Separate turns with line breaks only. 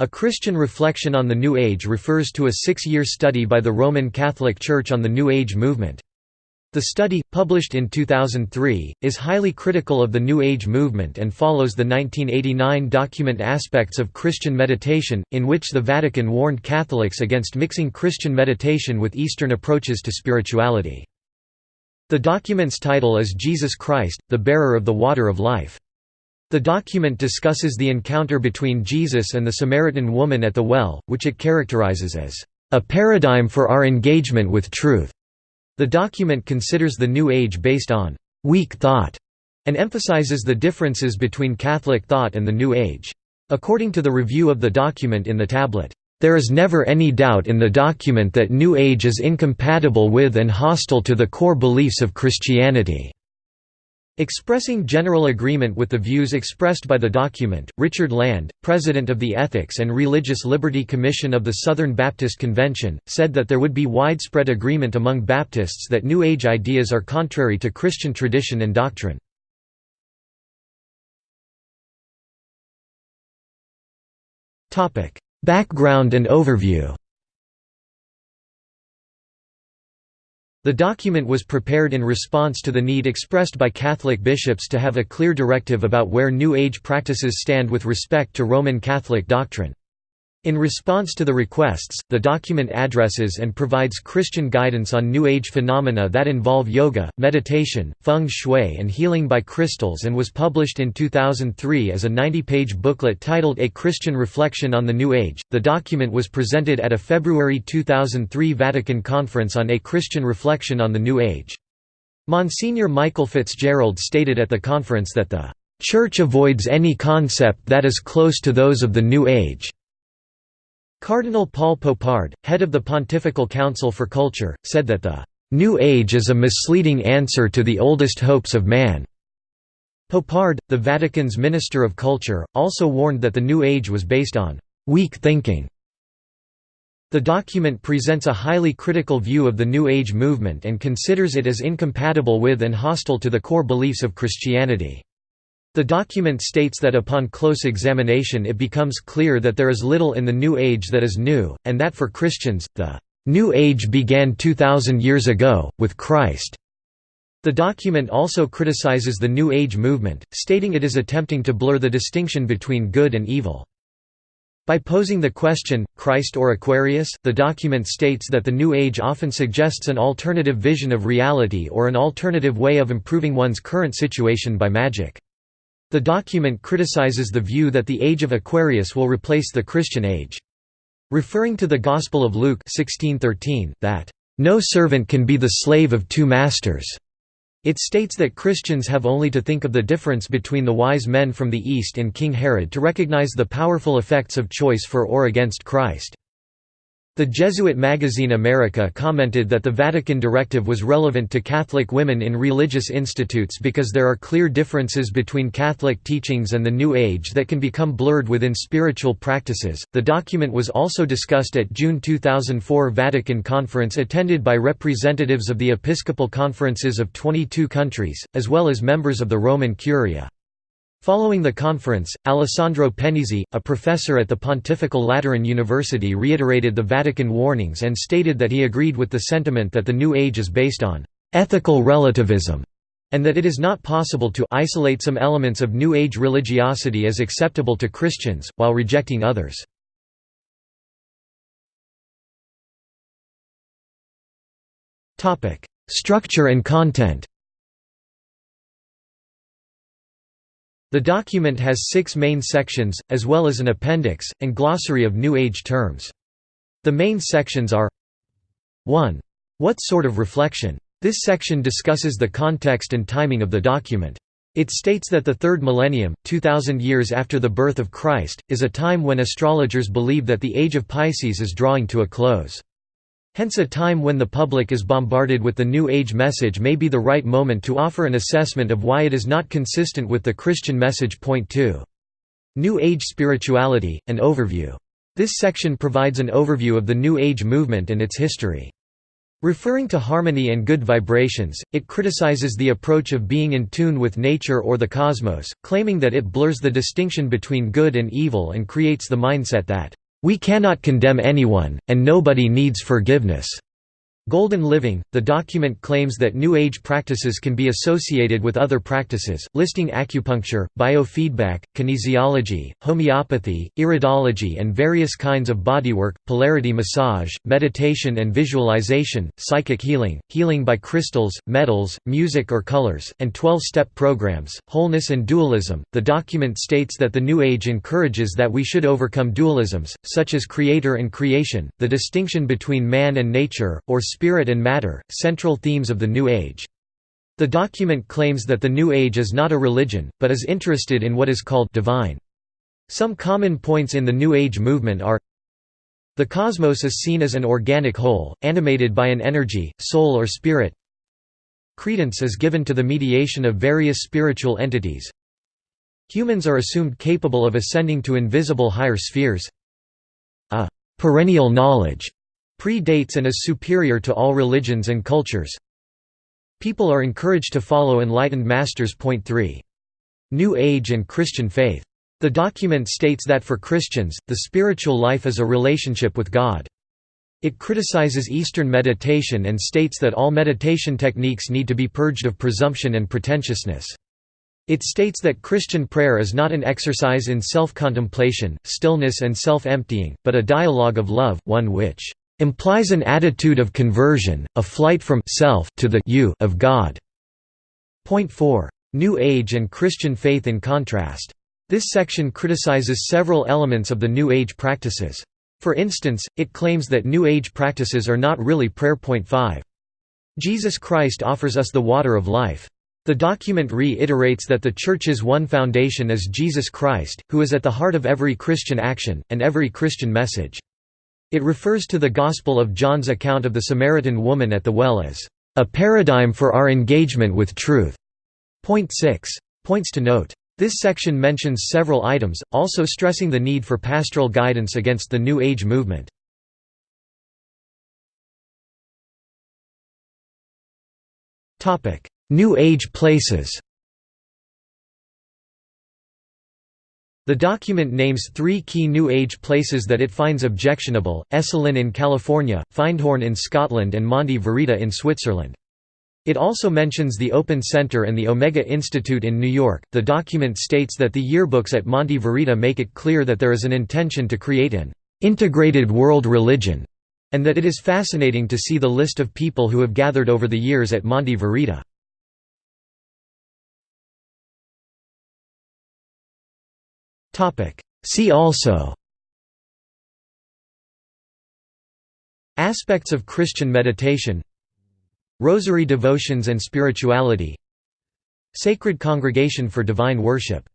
A Christian reflection on the New Age refers to a six-year study by the Roman Catholic Church on the New Age movement. The study, published in 2003, is highly critical of the New Age movement and follows the 1989 document Aspects of Christian Meditation, in which the Vatican warned Catholics against mixing Christian meditation with Eastern approaches to spirituality. The document's title is Jesus Christ, the Bearer of the Water of Life. The document discusses the encounter between Jesus and the Samaritan woman at the well, which it characterizes as a paradigm for our engagement with truth. The document considers the New Age based on weak thought and emphasizes the differences between Catholic thought and the New Age. According to the review of the document in the tablet, there is never any doubt in the document that New Age is incompatible with and hostile to the core beliefs of Christianity. Expressing general agreement with the views expressed by the document, Richard Land, president of the Ethics and Religious Liberty Commission of the Southern Baptist Convention, said that there would be widespread agreement among Baptists that New Age ideas are contrary to Christian tradition and doctrine. Background and overview The document was prepared in response to the need expressed by Catholic bishops to have a clear directive about where New Age practices stand with respect to Roman Catholic doctrine. In response to the requests, the document addresses and provides Christian guidance on New Age phenomena that involve yoga, meditation, feng shui and healing by crystals and was published in 2003 as a 90-page booklet titled A Christian Reflection on the New Age. The document was presented at a February 2003 Vatican conference on A Christian Reflection on the New Age. Monsignor Michael Fitzgerald stated at the conference that the Church avoids any concept that is close to those of the New Age. Cardinal Paul Poupard, head of the Pontifical Council for Culture, said that the New Age is a misleading answer to the oldest hopes of man. Poupard, the Vatican's Minister of Culture, also warned that the New Age was based on weak thinking. The document presents a highly critical view of the New Age movement and considers it as incompatible with and hostile to the core beliefs of Christianity. The document states that upon close examination it becomes clear that there is little in the New Age that is new, and that for Christians, the New Age began 2,000 years ago, with Christ. The document also criticizes the New Age movement, stating it is attempting to blur the distinction between good and evil. By posing the question, Christ or Aquarius, the document states that the New Age often suggests an alternative vision of reality or an alternative way of improving one's current situation by magic. The document criticizes the view that the age of Aquarius will replace the Christian age. Referring to the Gospel of Luke 16:13, that, "...no servant can be the slave of two masters." It states that Christians have only to think of the difference between the wise men from the East and King Herod to recognize the powerful effects of choice for or against Christ. The Jesuit magazine America commented that the Vatican directive was relevant to Catholic women in religious institutes because there are clear differences between Catholic teachings and the New Age that can become blurred within spiritual practices. The document was also discussed at June 2004 Vatican conference attended by representatives of the episcopal conferences of 22 countries, as well as members of the Roman Curia. Following the conference, Alessandro Pennesi, a professor at the Pontifical Lateran University reiterated the Vatican warnings and stated that he agreed with the sentiment that the New Age is based on «ethical relativism» and that it is not possible to isolate some elements of New Age religiosity as acceptable to Christians, while rejecting others. Structure and content The document has six main sections, as well as an appendix, and glossary of New Age terms. The main sections are 1. What sort of reflection? This section discusses the context and timing of the document. It states that the third millennium, 2000 years after the birth of Christ, is a time when astrologers believe that the age of Pisces is drawing to a close. Hence a time when the public is bombarded with the New Age message may be the right moment to offer an assessment of why it is not consistent with the Christian message. Point 2. New Age Spirituality, an overview. This section provides an overview of the New Age movement and its history. Referring to harmony and good vibrations, it criticizes the approach of being in tune with nature or the cosmos, claiming that it blurs the distinction between good and evil and creates the mindset that, "...we cannot condemn anyone, and nobody needs forgiveness." Golden Living, the document claims that New Age practices can be associated with other practices, listing acupuncture, biofeedback, kinesiology, homeopathy, iridology and various kinds of bodywork, polarity massage, meditation and visualization, psychic healing, healing by crystals, metals, music or colors, and 12-step programs, wholeness and dualism. The document states that the New Age encourages that we should overcome dualisms, such as creator and creation, the distinction between man and nature, or spirit and matter, central themes of the New Age. The document claims that the New Age is not a religion, but is interested in what is called divine. Some common points in the New Age movement are The cosmos is seen as an organic whole, animated by an energy, soul or spirit Credence is given to the mediation of various spiritual entities Humans are assumed capable of ascending to invisible higher spheres A perennial knowledge predates and is superior to all religions and cultures. People are encouraged to follow enlightened masters. Point 3. New Age and Christian faith. The document states that for Christians, the spiritual life is a relationship with God. It criticizes Eastern meditation and states that all meditation techniques need to be purged of presumption and pretentiousness. It states that Christian prayer is not an exercise in self-contemplation, stillness and self-emptying, but a dialogue of love, one which implies an attitude of conversion, a flight from self to the you of God. Point 4. New Age and Christian faith in contrast. This section criticizes several elements of the New Age practices. For instance, it claims that New Age practices are not really prayer. Point 5. Jesus Christ offers us the water of life. The document reiterates that the Church's one foundation is Jesus Christ, who is at the heart of every Christian action, and every Christian message. It refers to the Gospel of John's account of the Samaritan woman at the well as a paradigm for our engagement with truth. Point 6. Points to note. This section mentions several items, also stressing the need for pastoral guidance against the New Age movement. New Age places The document names three key New Age places that it finds objectionable, Esalen in California, Findhorn in Scotland and Monte Verita in Switzerland. It also mentions the Open Center and the Omega Institute in New York. The document states that the yearbooks at Monte Verita make it clear that there is an intention to create an integrated world religion, and that it is fascinating to see the list of people who have gathered over the years at Monte Verita. See also. Aspects of Christian meditation. Rosary devotions and spirituality. Sacred Congregation for Divine Worship